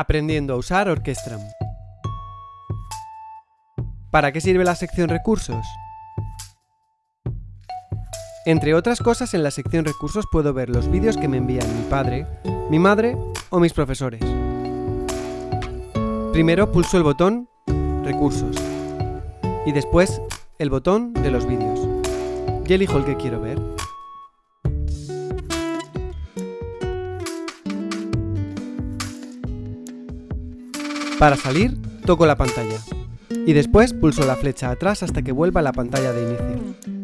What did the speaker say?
Aprendiendo a usar Orquestram. ¿Para qué sirve la sección Recursos? Entre otras cosas, en la sección Recursos puedo ver los vídeos que me envían mi padre, mi madre o mis profesores. Primero pulso el botón Recursos y después el botón de los vídeos. Y elijo el que quiero ver. Para salir, toco la pantalla y después pulso la flecha atrás hasta que vuelva a la pantalla de inicio.